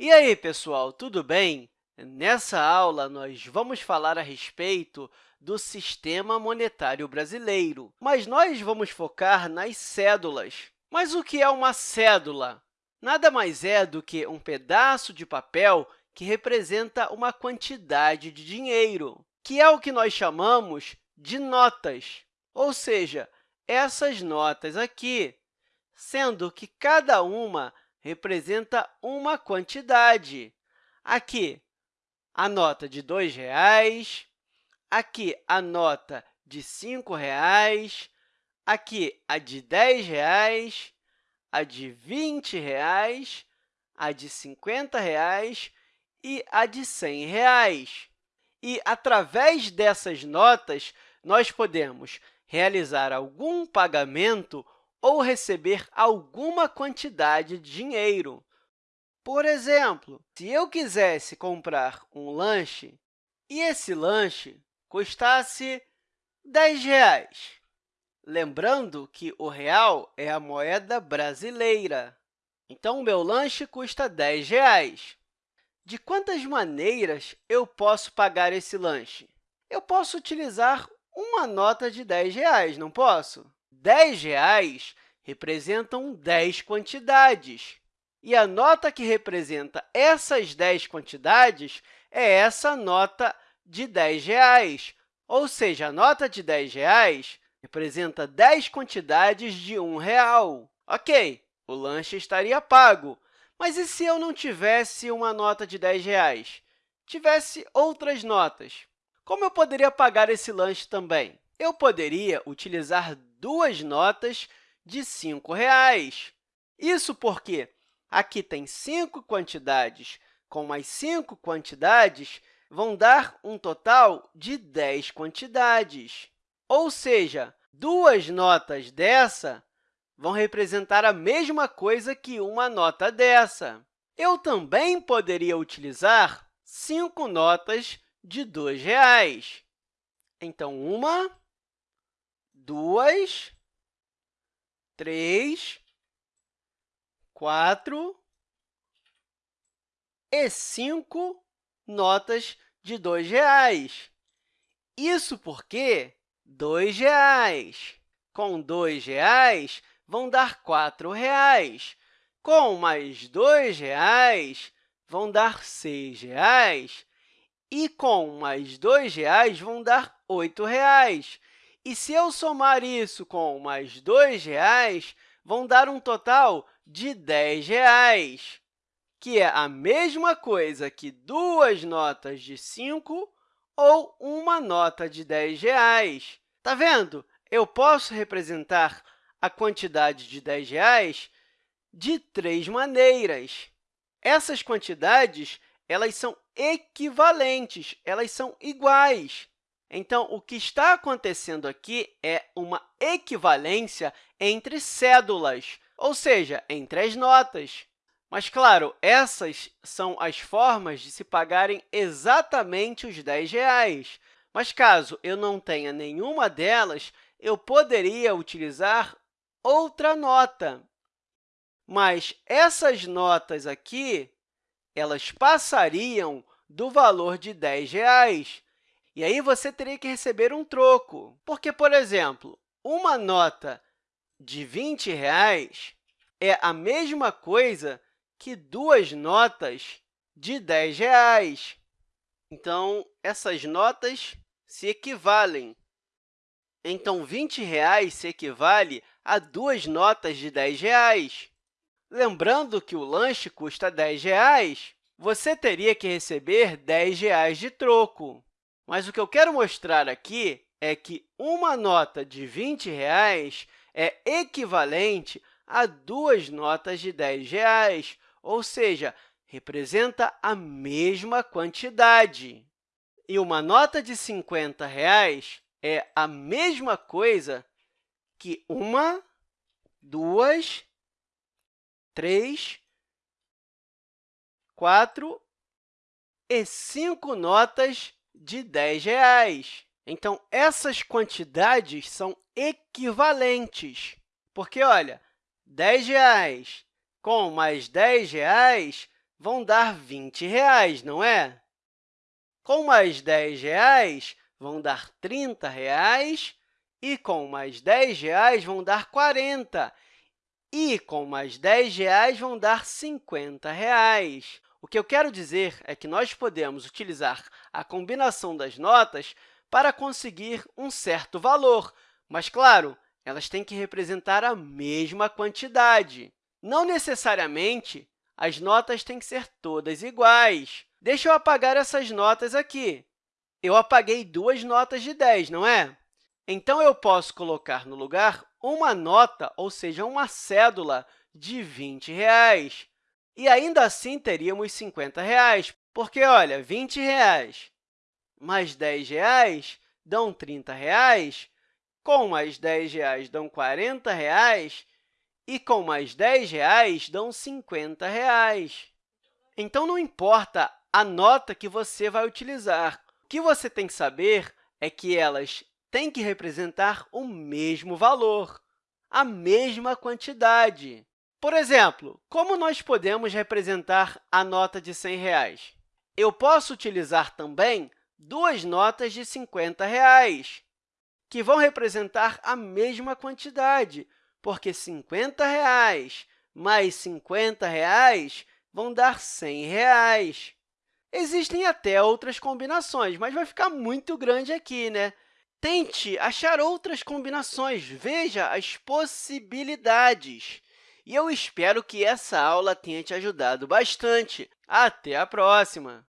E aí, pessoal, tudo bem? Nessa aula, nós vamos falar a respeito do sistema monetário brasileiro, mas nós vamos focar nas cédulas. Mas o que é uma cédula? Nada mais é do que um pedaço de papel que representa uma quantidade de dinheiro, que é o que nós chamamos de notas, ou seja, essas notas aqui, sendo que cada uma representa uma quantidade. Aqui, a nota de R$ reais, aqui a nota de R$ 5,00, aqui a de R$ reais, a de 20 reais, a de 50 reais e a de 100 reais. E, através dessas notas, nós podemos realizar algum pagamento ou receber alguma quantidade de dinheiro. Por exemplo, se eu quisesse comprar um lanche e esse lanche custasse R$ reais, lembrando que o real é a moeda brasileira. Então, o meu lanche custa R$ reais. De quantas maneiras eu posso pagar esse lanche? Eu posso utilizar uma nota de R$ reais, não posso? R$ reais representam 10 quantidades. E a nota que representa essas 10 quantidades é essa nota de R$ reais. Ou seja, a nota de R$ reais representa 10 quantidades de um real. Ok, o lanche estaria pago. Mas e se eu não tivesse uma nota de R$ reais? Tivesse outras notas? Como eu poderia pagar esse lanche também? Eu poderia utilizar duas notas de R$ 5,00. Isso porque aqui tem cinco quantidades, com mais cinco quantidades, vão dar um total de 10 quantidades. Ou seja, duas notas dessa vão representar a mesma coisa que uma nota dessa. Eu também poderia utilizar cinco notas de R$ reais. Então, uma, duas, três, quatro e cinco notas de R$ reais. Isso porque R$ reais com R$ reais vão dar R$ reais. Com mais R$ reais vão dar R$ reais. E com mais R$ reais vão dar R$ reais. E se eu somar isso com mais R$ reais, vão dar um total de R$ reais, que é a mesma coisa que duas notas de 5 ou uma nota de R$ reais. Está vendo? Eu posso representar a quantidade de R$ reais de três maneiras. Essas quantidades elas são equivalentes, elas são iguais. Então, o que está acontecendo aqui é uma equivalência entre cédulas, ou seja, entre as notas. Mas, claro, essas são as formas de se pagarem exatamente os R$ reais. Mas, caso eu não tenha nenhuma delas, eu poderia utilizar outra nota. Mas essas notas aqui elas passariam do valor de R$ reais. E aí você teria que receber um troco, porque, por exemplo, uma nota de 20 reais é a mesma coisa que duas notas de R$ reais. Então, essas notas se equivalem. Então, 20 reais se equivale a duas notas de R$ reais. Lembrando que o lanche custa R$ reais, você teria que receber R$ reais de troco. Mas o que eu quero mostrar aqui é que uma nota de 20 reais é equivalente a duas notas de R$ reais, ou seja, representa a mesma quantidade. E uma nota de 50 reais é a mesma coisa que uma, duas, três, quatro e cinco notas de R$ reais. Então, essas quantidades são equivalentes, porque, olha, R$ reais com mais R$ reais vão dar 20 reais, não é? Com mais 10 reais, vão dar 30 reais, e com mais 10 reais, vão dar R$ 40, e com mais 10 reais, vão dar 50 reais. O que eu quero dizer é que nós podemos utilizar a combinação das notas para conseguir um certo valor, mas, claro, elas têm que representar a mesma quantidade. Não necessariamente as notas têm que ser todas iguais. Deixa eu apagar essas notas aqui. Eu apaguei duas notas de 10, não é? Então, eu posso colocar no lugar uma nota, ou seja, uma cédula de 20 reais. E ainda assim teríamos 50 reais, porque, olha, 20 reais mais 10 reais dão 30 reais, com mais 10 reais dão 40 reais, e com mais 10 reais dão 50 reais. Então, não importa a nota que você vai utilizar. O que você tem que saber é que elas têm que representar o mesmo valor, a mesma quantidade. Por exemplo, como nós podemos representar a nota de R$ 100? Reais? Eu posso utilizar também duas notas de 50 reais, que vão representar a mesma quantidade, porque 50 reais mais 50 reais vão dar 100 reais. Existem até outras combinações, mas vai ficar muito grande aqui, né? Tente achar outras combinações, veja as possibilidades. E eu espero que essa aula tenha te ajudado bastante. Até a próxima!